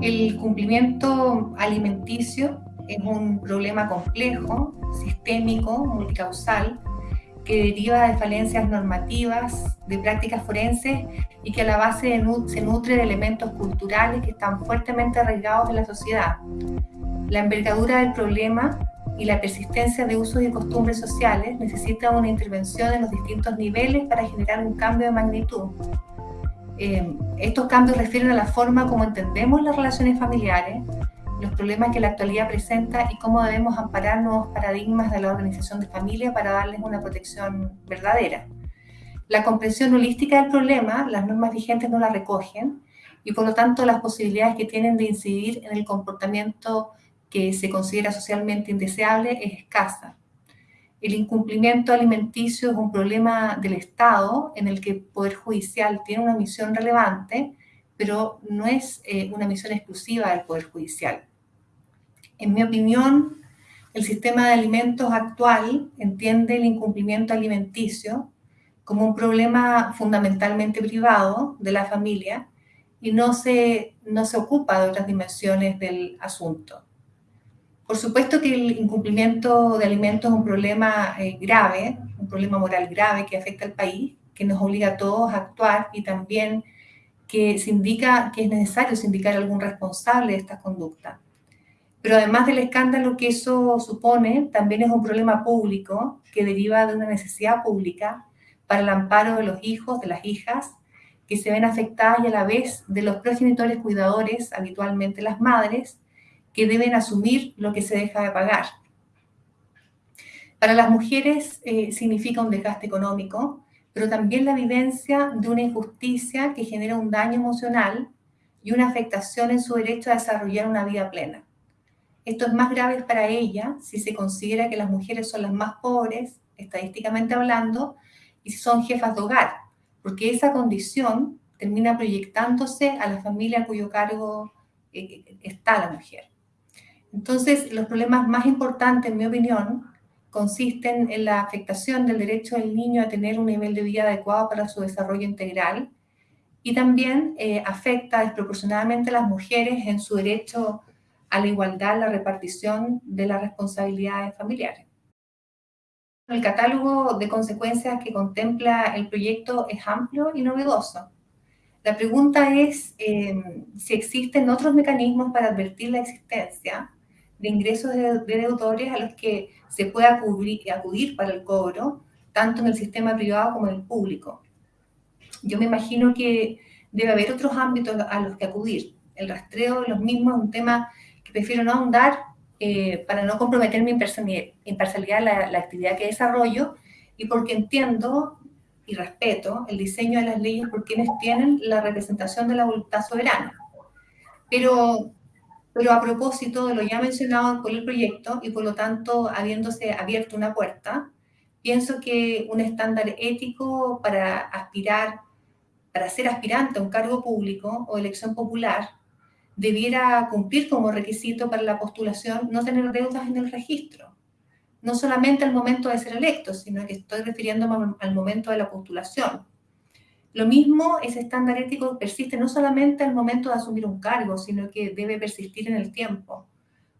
El cumplimiento alimenticio es un problema complejo, sistémico, multicausal, que deriva de falencias normativas, de prácticas forenses y que a la base se nutre de elementos culturales que están fuertemente arraigados en la sociedad. La envergadura del problema y la persistencia de usos y costumbres sociales necesita una intervención en los distintos niveles para generar un cambio de magnitud. Eh, estos cambios refieren a la forma como entendemos las relaciones familiares, los problemas que la actualidad presenta y cómo debemos amparar nuevos paradigmas de la organización de familia para darles una protección verdadera. La comprensión holística del problema, las normas vigentes no la recogen y por lo tanto las posibilidades que tienen de incidir en el comportamiento que se considera socialmente indeseable es escasa. El incumplimiento alimenticio es un problema del Estado en el que el Poder Judicial tiene una misión relevante, pero no es eh, una misión exclusiva del Poder Judicial. En mi opinión, el sistema de alimentos actual entiende el incumplimiento alimenticio como un problema fundamentalmente privado de la familia y no se, no se ocupa de otras dimensiones del asunto. Por supuesto que el incumplimiento de alimentos es un problema eh, grave, un problema moral grave que afecta al país, que nos obliga a todos a actuar y también que se indica que es necesario sindicar algún responsable de esta conducta. Pero además del escándalo que eso supone, también es un problema público que deriva de una necesidad pública para el amparo de los hijos, de las hijas, que se ven afectadas y a la vez de los progenitores cuidadores, habitualmente las madres, que deben asumir lo que se deja de pagar. Para las mujeres eh, significa un desgaste económico, pero también la vivencia de una injusticia que genera un daño emocional y una afectación en su derecho a desarrollar una vida plena. Esto es más grave para ella si se considera que las mujeres son las más pobres, estadísticamente hablando, y si son jefas de hogar, porque esa condición termina proyectándose a la familia a cuyo cargo eh, está la mujer. Entonces, los problemas más importantes, en mi opinión, consisten en la afectación del derecho del niño a tener un nivel de vida adecuado para su desarrollo integral y también eh, afecta desproporcionadamente a las mujeres en su derecho a la igualdad, la repartición de las responsabilidades familiares. El catálogo de consecuencias que contempla el proyecto es amplio y novedoso. La pregunta es eh, si existen otros mecanismos para advertir la existencia de ingresos de, deudores a los que se puede acudir, acudir para el cobro, tanto en el sistema privado como en el público. Yo me imagino que debe haber otros ámbitos a los que acudir. El rastreo de los mismos es un tema que prefiero no ahondar eh, para no comprometer mi imparcialidad la, la actividad que desarrollo y porque entiendo y respeto el diseño de las leyes por quienes tienen la representación de la voluntad soberana. Pero pero a propósito de lo ya mencionado por el proyecto y por lo tanto habiéndose abierto una puerta, pienso que un estándar ético para aspirar, para ser aspirante a un cargo público o elección popular, debiera cumplir como requisito para la postulación no tener deudas en el registro. No solamente al momento de ser electo, sino que estoy refiriéndome al momento de la postulación lo mismo, ese estándar ético persiste no solamente al momento de asumir un cargo, sino que debe persistir en el tiempo.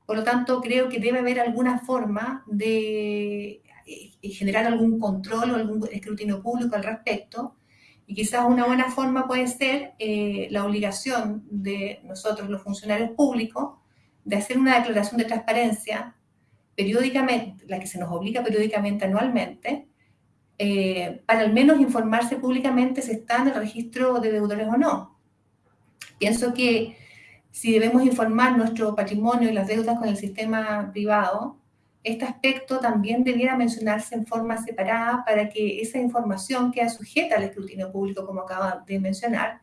Por lo tanto, creo que debe haber alguna forma de eh, generar algún control o algún escrutinio público al respecto. Y quizás una buena forma puede ser eh, la obligación de nosotros, los funcionarios públicos, de hacer una declaración de transparencia periódicamente, la que se nos obliga periódicamente anualmente, eh, para al menos informarse públicamente si está en el registro de deudores o no. Pienso que si debemos informar nuestro patrimonio y las deudas con el sistema privado, este aspecto también debiera mencionarse en forma separada para que esa información quede sujeta al escrutinio público, como acaba de mencionar.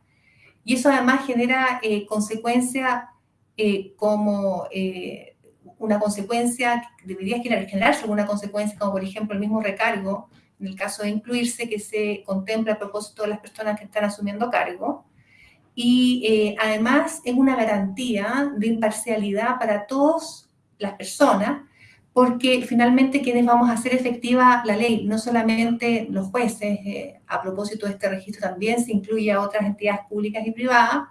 Y eso además genera eh, consecuencia eh, como eh, una consecuencia, debería generarse alguna consecuencia, como por ejemplo el mismo recargo en el caso de incluirse, que se contempla a propósito de las personas que están asumiendo cargo. Y eh, además es una garantía de imparcialidad para todas las personas, porque finalmente quienes vamos a hacer efectiva la ley, no solamente los jueces, eh, a propósito de este registro también se incluye a otras entidades públicas y privadas,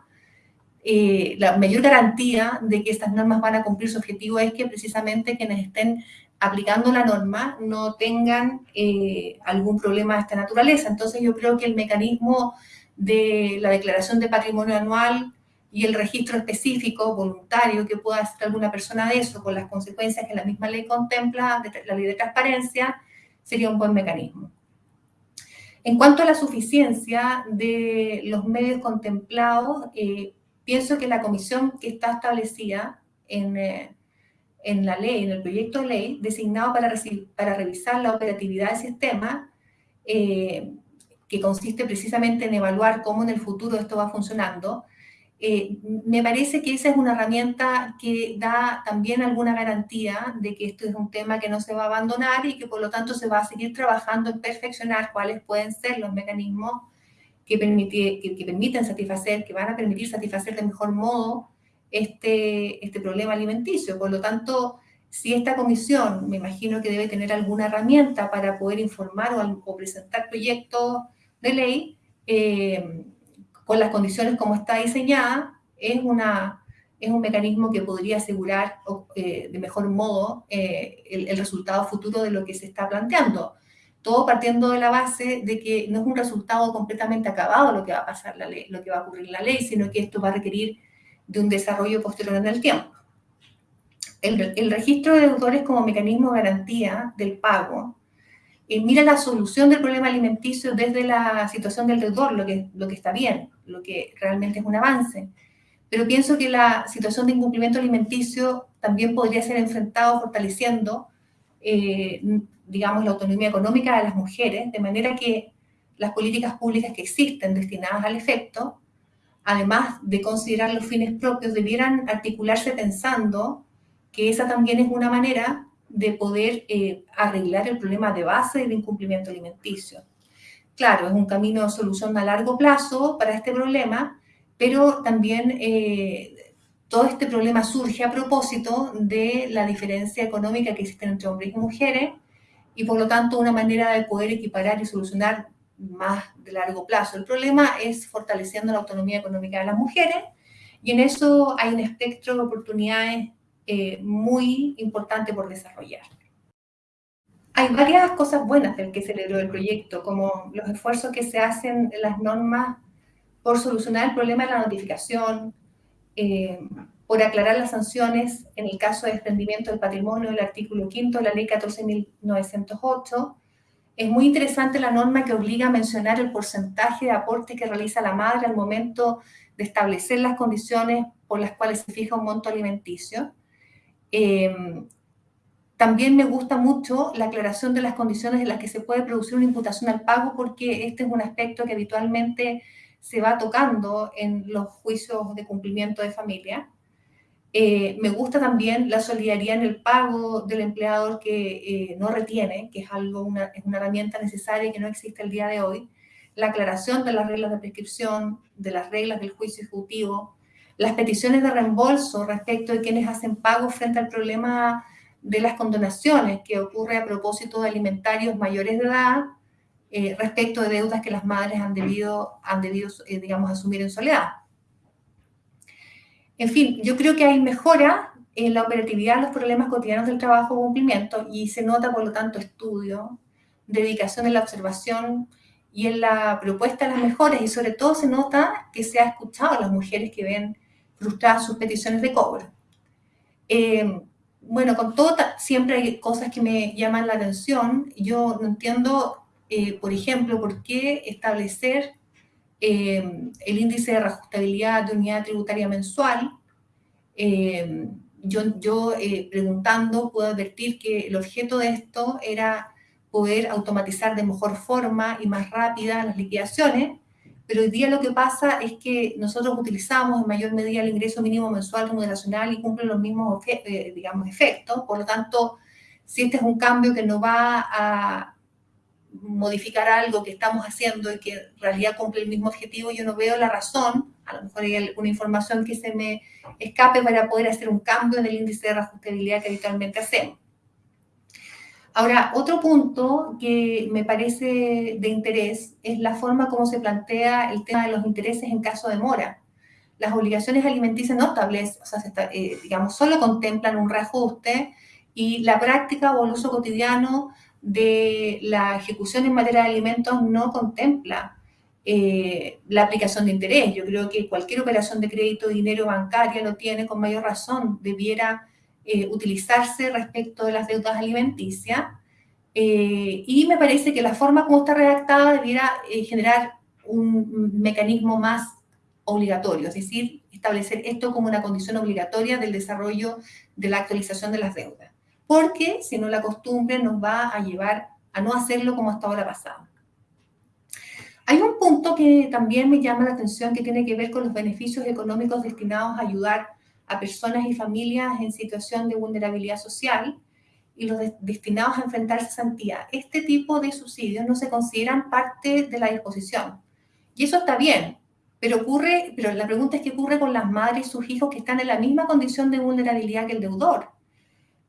eh, la mayor garantía de que estas normas van a cumplir su objetivo es que precisamente quienes estén aplicando la norma no tengan eh, algún problema de esta naturaleza. Entonces yo creo que el mecanismo de la declaración de patrimonio anual y el registro específico, voluntario, que pueda hacer alguna persona de eso, con las consecuencias que la misma ley contempla, la ley de transparencia, sería un buen mecanismo. En cuanto a la suficiencia de los medios contemplados, eh, pienso que la comisión que está establecida en, eh, en, la ley, en el proyecto de ley, designado para, para revisar la operatividad del sistema, eh, que consiste precisamente en evaluar cómo en el futuro esto va funcionando, eh, me parece que esa es una herramienta que da también alguna garantía de que esto es un tema que no se va a abandonar y que por lo tanto se va a seguir trabajando en perfeccionar cuáles pueden ser los mecanismos que, que, permiten satisfacer, que van a permitir satisfacer de mejor modo este, este problema alimenticio. Por lo tanto, si esta comisión, me imagino que debe tener alguna herramienta para poder informar o, presentar proyectos de ley, eh, con las condiciones como está diseñada, es, una, es un mecanismo que podría asegurar eh, de mejor modo eh, el, resultado futuro de lo que se está planteando. Todo partiendo de la base de que no es un resultado completamente acabado lo que va a pasar la ley, lo que va a ocurrir en la ley, sino que esto va a requerir de un desarrollo posterior en el tiempo. El, registro de deudores como mecanismo de garantía del pago eh, mira la solución del problema alimenticio desde la situación del deudor, lo que, lo que está bien, lo que realmente es un avance. Pero pienso que la situación de incumplimiento alimenticio también podría ser enfrentado fortaleciendo, eh, digamos, la autonomía económica de las mujeres, de manera que las políticas públicas que existen destinadas al efecto, además de considerar los fines propios, debieran articularse pensando que esa también es una manera de poder eh, arreglar el problema de base del incumplimiento alimenticio. Claro, es un camino de solución a largo plazo para este problema, pero también eh, todo este problema surge a propósito de la diferencia económica que existe entre hombres y mujeres y por lo tanto una manera de poder equiparar y solucionar más de largo plazo. El problema es fortaleciendo la autonomía económica de las mujeres y en eso hay un espectro de oportunidades eh, muy importante por desarrollar. Hay varias cosas buenas del que celebró el proyecto, como los esfuerzos que se hacen en las normas por solucionar el problema de la notificación, eh, por aclarar las sanciones en el caso de desprendimiento del patrimonio del artículo 5 de la ley 14.908. Es muy interesante la norma que obliga a mencionar el porcentaje de aporte que realiza la madre al momento de establecer las condiciones por las cuales se fija un monto alimenticio. Em, también me gusta mucho la aclaración de las condiciones en las que se puede producir una imputación al pago, porque este es un aspecto que habitualmente se va tocando en los juicios de cumplimiento de familia. Eh, me gusta también la solidaridad en el pago del empleador que eh, no retiene, que es algo una, es una herramienta necesaria que no existe el día de hoy. La aclaración de las reglas de prescripción, de las reglas del juicio ejecutivo, las peticiones de reembolso respecto de quienes hacen pagos frente al problema de las condonaciones que ocurre a propósito de alimentarios mayores de edad eh, respecto de deudas que las madres han debido, han debido eh, digamos, asumir en soledad. En fin, yo creo que hay mejora en la operatividad los problemas cotidianos del trabajo cumplimiento y se nota, por lo tanto, estudio, dedicación en la observación y en la propuesta de las mejoras y sobre todo se nota que se ha escuchado a las mujeres que ven frustradas sus peticiones de cobro. Eh, bueno, con todo, siempre hay cosas que me llaman la atención. Yo no entiendo, eh, por ejemplo, por qué establecer eh, el índice de reajustabilidad de unidad tributaria mensual. yo, yo preguntando, puedo advertir que el objeto de esto era poder automatizar de mejor forma y más rápida las liquidaciones, pero hoy día lo que pasa es que nosotros utilizamos en mayor medida el ingreso mínimo mensual remuneracional y cumple los mismos, eh, digamos, efectos. Por lo tanto, si este es un cambio que no va a modificar algo que estamos haciendo y que en realidad cumple el mismo objetivo, yo no veo la razón, a lo mejor hay alguna información que se me escape para poder hacer un cambio en el índice de reajustabilidad que habitualmente hacemos. Ahora, otro punto que me parece de interés es la forma como se plantea el tema de los intereses en caso de mora. las obligaciones alimenticias no establecen, o sea, eh, digamos, solo contemplan un reajuste y la práctica o el uso cotidiano de la ejecución en materia de alimentos no contempla eh, la aplicación de interés. Yo creo que cualquier operación de crédito, dinero bancaria lo tiene con mayor razón, debiera eh, utilizarse respecto de las deudas alimenticias. Eh, y me parece que la forma como está redactada debiera generar un mecanismo más obligatorio, es decir, establecer esto como una condición obligatoria del desarrollo de la actualización de las deudas. Porque si no la costumbre nos va a llevar a no hacerlo como hasta ahora pasado. Hay un punto que también me llama la atención que tiene que ver con los beneficios económicos destinados a ayudar a personas y familias en situación de vulnerabilidad social y los destinados a enfrentar cesantía. Este tipo de subsidios no se consideran parte de la disposición. Y eso está bien, pero ocurre, pero la pregunta es qué ocurre con las madres y sus hijos que están en la misma condición de vulnerabilidad que el deudor.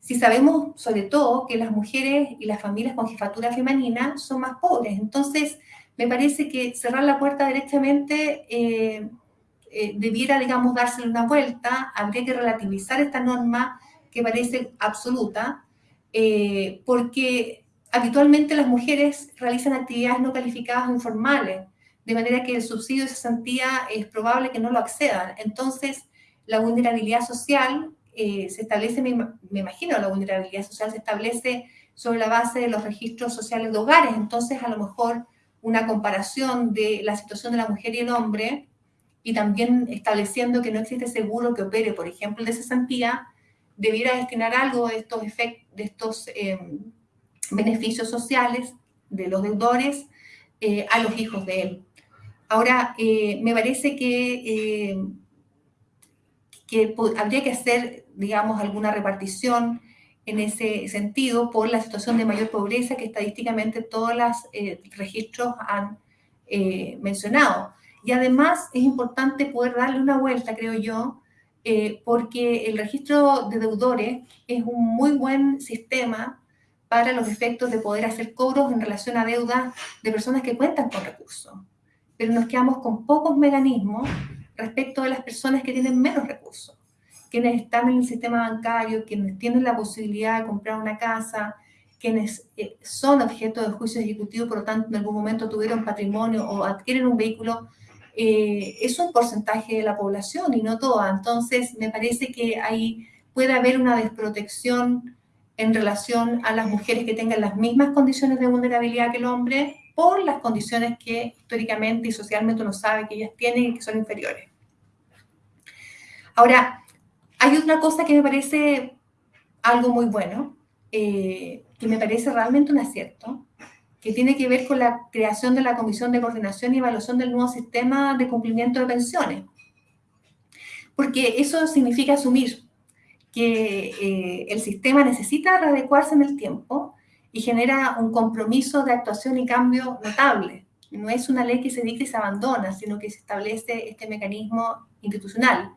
Si sabemos sobre todo que las mujeres y las familias con jefatura femenina son más pobres, entonces me parece que cerrar la puerta derechamente eh, eh, debiera, digamos, dársele una vuelta, habría que relativizar esta norma que parece absoluta, eh, porque habitualmente las mujeres realizan actividades no calificadas o informales, de manera que el subsidio de cesantía es probable que no lo accedan. Entonces, la vulnerabilidad social se establece, me, imagino, la vulnerabilidad social se establece sobre la base de los registros sociales de hogares, entonces a lo mejor una comparación de la situación de la mujer y el hombre y también estableciendo que no existe seguro que opere, por ejemplo, de cesantía, debiera destinar algo de estos, efectos, de estos em, beneficios sociales de los deudores eh, a los hijos de él. Ahora, eh, me parece que, eh, que habría que hacer, digamos, alguna repartición en ese sentido por la situación de mayor pobreza que estadísticamente todos los eh, registros han eh, mencionado. Y además es importante poder darle una vuelta, creo yo, eh, porque el registro de deudores es un muy buen sistema para los efectos de poder hacer cobros en relación a deudas de personas que cuentan con recursos. Pero nos quedamos con pocos mecanismos respecto de las personas que tienen menos recursos quienes están en el sistema bancario, quienes tienen la posibilidad de comprar una casa, quienes eh, son objeto de juicio ejecutivo, por lo tanto en algún momento tuvieron patrimonio o adquieren un vehículo, eh, es un porcentaje de la población y no toda. Entonces, me parece que ahí puede haber una desprotección en relación a las mujeres que tengan las mismas condiciones de vulnerabilidad que el hombre por las condiciones que históricamente y socialmente uno sabe que ellas tienen y que son inferiores. Ahora, hay otra cosa que me parece algo muy bueno, eh, que me parece realmente un acierto, que tiene que ver con la creación de la Comisión de Coordinación y Evaluación del nuevo sistema de cumplimiento de pensiones. Porque eso significa asumir que eh, el sistema necesita readecuarse en el tiempo y genera un compromiso de actuación y cambio notable. No es una ley que se dicta y se abandona, sino que se establece este mecanismo institucional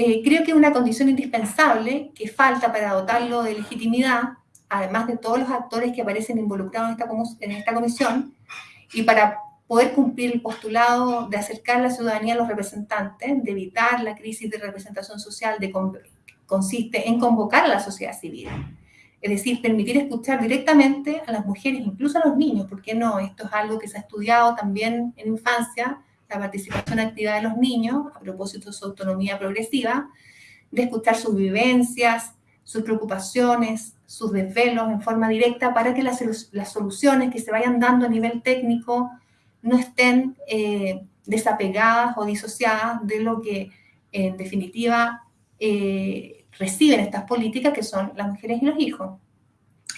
eh, creo que es una condición indispensable que falta para dotarlo de legitimidad, además de todos los actores que aparecen involucrados en esta, en esta comisión, y para poder cumplir el postulado de acercar la ciudadanía a los representantes, de evitar la crisis de representación social, de, consiste en convocar a la sociedad civil. Es decir, permitir escuchar directamente a las mujeres, incluso a los niños, porque no, esto es algo que se ha estudiado también en infancia, la participación activa de los niños, a propósito de su autonomía progresiva, de escuchar sus vivencias, sus preocupaciones, sus desvelos en forma directa para que las, las soluciones que se vayan dando a nivel técnico no estén eh, desapegadas o disociadas de lo que en definitiva eh, reciben estas políticas que son las mujeres y los hijos,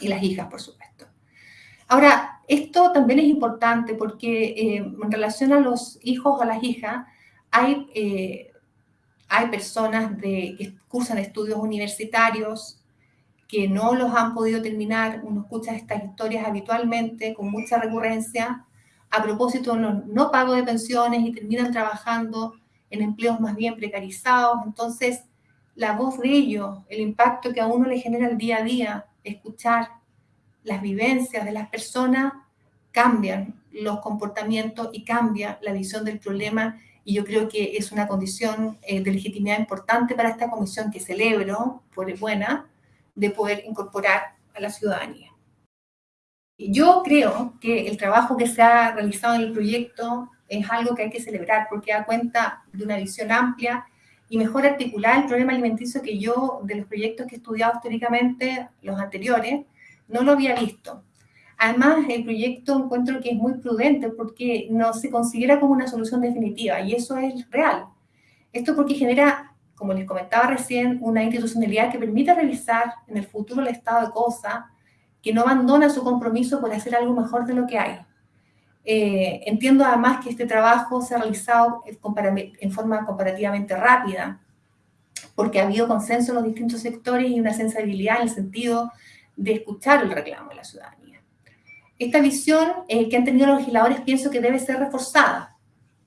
y las hijas por supuesto. Ahora, esto también es importante porque eh, en relación a los hijos o a las hijas, hay, eh, hay personas de, que cursan estudios universitarios que no los han podido terminar. Uno escucha estas historias habitualmente con mucha recurrencia a propósito no pago de pensiones y terminan trabajando en empleos más bien precarizados. Entonces, la voz de ellos, el impacto que a uno le genera el día a día, escuchar las vivencias de las personas cambian los comportamientos y cambia la visión del problema y yo creo que es una condición eh, de legitimidad importante para esta comisión que celebro, por buena, de poder incorporar a la ciudadanía. Yo creo que el trabajo que se ha realizado en el proyecto es algo que hay que celebrar porque da cuenta de una visión amplia y mejor articular el problema alimenticio que yo, de los proyectos que he estudiado históricamente, los anteriores, no lo había visto. Además, el proyecto encuentro que es muy prudente porque no se considera como una solución definitiva y eso es real. Esto porque genera, como les comentaba recién, una institucionalidad que permite revisar en el futuro el estado de cosas, que no abandona su compromiso por hacer algo mejor de lo que hay. Eh, entiendo además que este trabajo se ha realizado en forma comparativamente rápida, porque ha habido consenso en los distintos sectores y una sensibilidad en el sentido de escuchar el reclamo de la ciudadanía. Esta visión eh, que han tenido los legisladores pienso que debe ser reforzada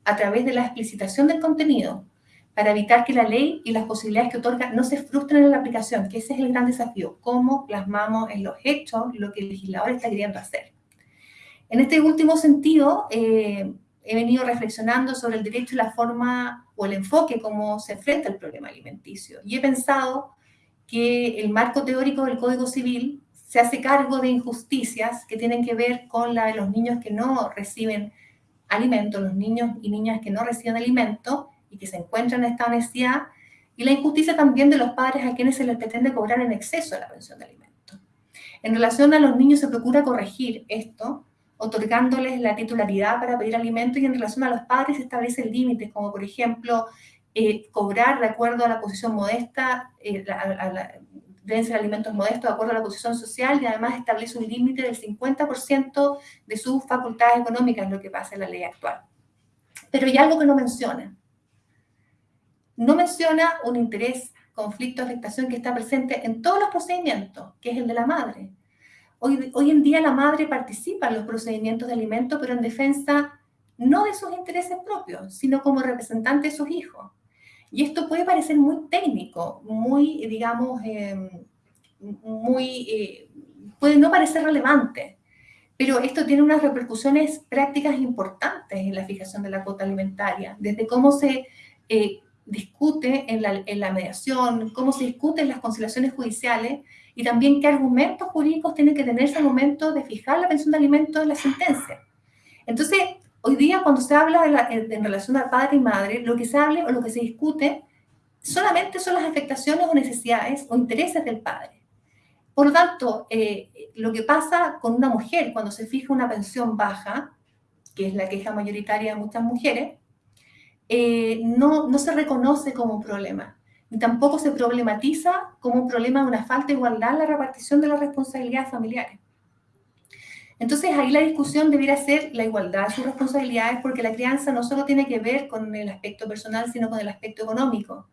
a través de la explicitación del contenido para evitar que la ley y las posibilidades que otorga no se frustren en la aplicación, que ese es el gran desafío, cómo plasmamos en los hechos lo que el legislador está queriendo hacer. En este último sentido, eh, he venido reflexionando sobre el derecho y la forma o el enfoque cómo se enfrenta el problema alimenticio. Y he pensado que el marco teórico del Código Civil se hace cargo de injusticias que tienen que ver con la de los niños que no reciben alimento, los niños y niñas que no reciben alimento y que se encuentran en esta necesidad, y la injusticia también de los padres a quienes se les pretende cobrar en exceso la pensión de alimento. En relación a los niños se procura corregir esto, otorgándoles la titularidad para pedir alimento y en relación a los padres se establecen límites, como por ejemplo eh, cobrar de acuerdo a la posición modesta, eh, deben ser alimentos modestos de acuerdo a la posición social y además establece un límite del 50% de sus facultades económicas, lo que pasa en la ley actual. Pero hay algo que no menciona. No menciona un interés, conflicto, afectación que está presente en todos los procedimientos, que es el de la madre. Hoy, en día la madre participa en los procedimientos de alimento, pero en defensa no de sus intereses propios, sino como representante de sus hijos. Y esto puede parecer muy técnico, muy, digamos, em, muy, eh, puede no parecer relevante, pero esto tiene unas repercusiones prácticas importantes en la fijación de la cuota alimentaria, desde cómo se eh, discute en la, en la mediación, cómo se discute en las conciliaciones judiciales, y también qué argumentos jurídicos tienen que tenerse al momento de fijar la pensión de alimentos en la sentencia. Entonces, hoy día cuando se habla de en relación a padre y madre, lo que se habla o lo que se discute solamente son las afectaciones o necesidades o intereses del padre. Por lo tanto, eh, lo que pasa con una mujer cuando se fija una pensión baja, que es la queja mayoritaria de muchas mujeres, eh, no, no se reconoce como un problema y tampoco se problematiza como un problema de una falta de igualdad en la repartición de las responsabilidades familiares. Entonces ahí la discusión debiera ser la igualdad de sus responsabilidades porque la crianza no solo tiene que ver con el aspecto personal, sino con el aspecto económico.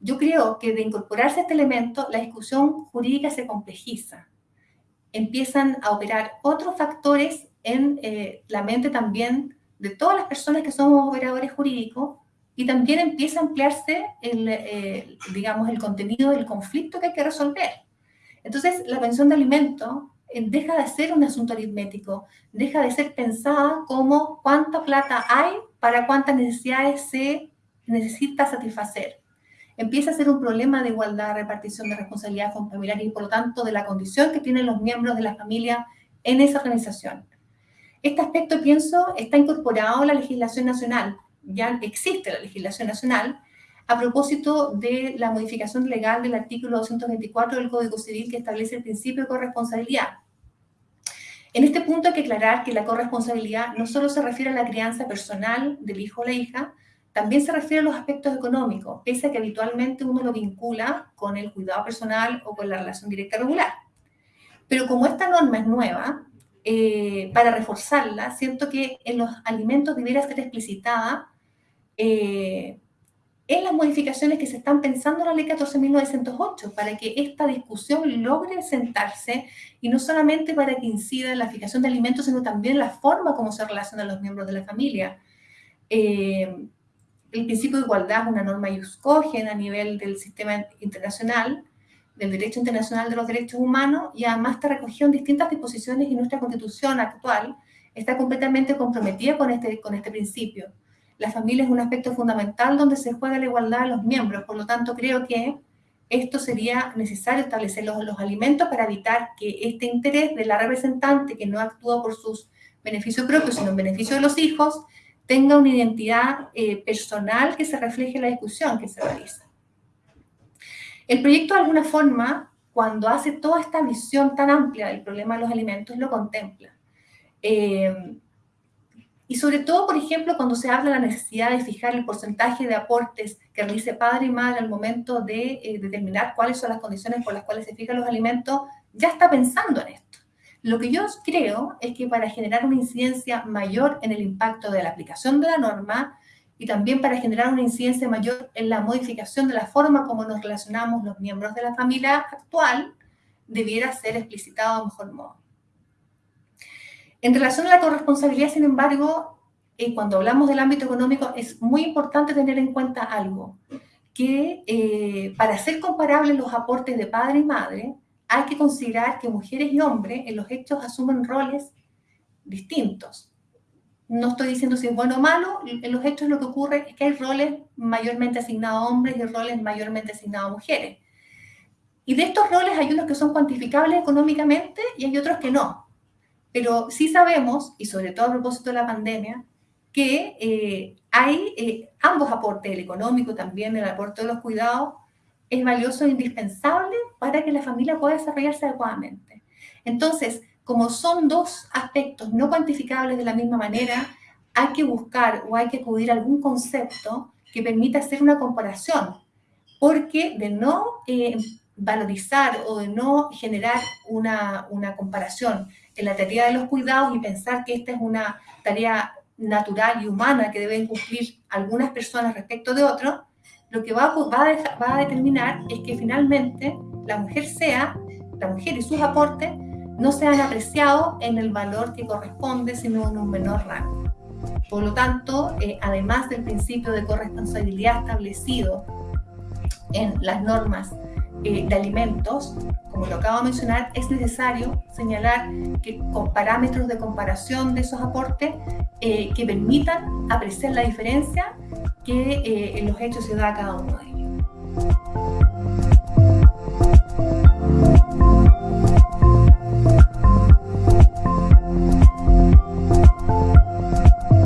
Yo creo que de incorporarse este elemento, la discusión jurídica se complejiza. Empiezan a operar otros factores en eh, la mente también de todas las personas que somos operadores jurídicos y también empieza a ampliarse el, eh, digamos, el contenido del conflicto que hay que resolver. Entonces, la pensión de alimento eh, deja de ser un asunto aritmético, deja de ser pensada como cuánta plata hay para cuántas necesidades se necesita satisfacer. Empieza a ser un problema de igualdad, repartición de responsabilidades familiares y por lo tanto de la condición que tienen los miembros de la familia en esa organización. Este aspecto, pienso, está incorporado a la legislación nacional, ya existe la legislación nacional a propósito de la modificación legal del artículo 224 del Código Civil que establece el principio de corresponsabilidad. En este punto hay que aclarar que la corresponsabilidad no solo se refiere a la crianza personal del hijo o la hija, también se refiere a los aspectos económicos, pese a que habitualmente uno lo vincula con el cuidado personal o con la relación directa regular. Pero como esta norma es nueva, eh, para reforzarla, siento que en los alimentos debiera ser explicitada eh, en las modificaciones que se están pensando en la ley 14.908 para que esta discusión logre sentarse y no solamente para que incida en la fijación de alimentos, sino también la forma como se relacionan los miembros de la familia. Eh, el principio de igualdad es una norma iuscogen a nivel del sistema internacional, del derecho internacional de los derechos humanos, y además está recogido en distintas disposiciones y nuestra constitución actual está completamente comprometida con este, con este principio. La familia es un aspecto fundamental donde se juega la igualdad de los miembros. Por lo tanto, creo que esto sería necesario establecer los, alimentos para evitar que este interés de la representante que no actúa por sus beneficios propios, sino en beneficio de los hijos, tenga una identidad eh, personal que se refleje en la discusión que se realiza. El proyecto, de alguna forma, cuando hace toda esta visión tan amplia del problema de los alimentos, lo contempla. Eh, y sobre todo, por ejemplo, cuando se habla de la necesidad de fijar el porcentaje de aportes que realice padre y madre al momento de eh, determinar cuáles son las condiciones por las cuales se fijan los alimentos, ya está pensando en esto. Lo que yo creo es que para generar una incidencia mayor en el impacto de la aplicación de la norma y también para generar una incidencia mayor en la modificación de la forma como nos relacionamos los miembros de la familia actual, debiera ser explicitado de mejor modo. En relación a la corresponsabilidad, sin embargo, eh, cuando hablamos del ámbito económico, es muy importante tener en cuenta algo, que eh, para ser comparables los aportes de padre y madre, hay que considerar que mujeres y hombres en los hechos asumen roles distintos. No estoy diciendo si es bueno o malo, en los hechos lo que ocurre es que hay roles mayormente asignados a hombres y roles mayormente asignados a mujeres. Y de estos roles hay unos que son cuantificables económicamente y hay otros que no. Pero sí sabemos, y sobre todo a propósito de la pandemia, que eh, hay eh, ambos aportes, el económico también, el aporte de los cuidados, es valioso e indispensable para que la familia pueda desarrollarse adecuadamente. Entonces, como son dos aspectos no cuantificables de la misma manera, hay que buscar o hay que acudir algún concepto que permita hacer una comparación, porque de no eh, valorizar o de no generar una, una comparación en la tarea de los cuidados y pensar que esta es una tarea natural y humana que deben cumplir algunas personas respecto de otros, lo que va, va, a, va a determinar es que finalmente la mujer sea, la mujer y sus aportes no sean apreciados en el valor que corresponde, sino en un menor rango. Por lo tanto, eh, además del principio de corresponsabilidad establecido en las normas eh, de alimentos, como lo acabo de mencionar, es necesario señalar que con parámetros de comparación de esos aportes eh, que permitan apreciar la diferencia que eh, en los hechos se da a cada uno de ellos.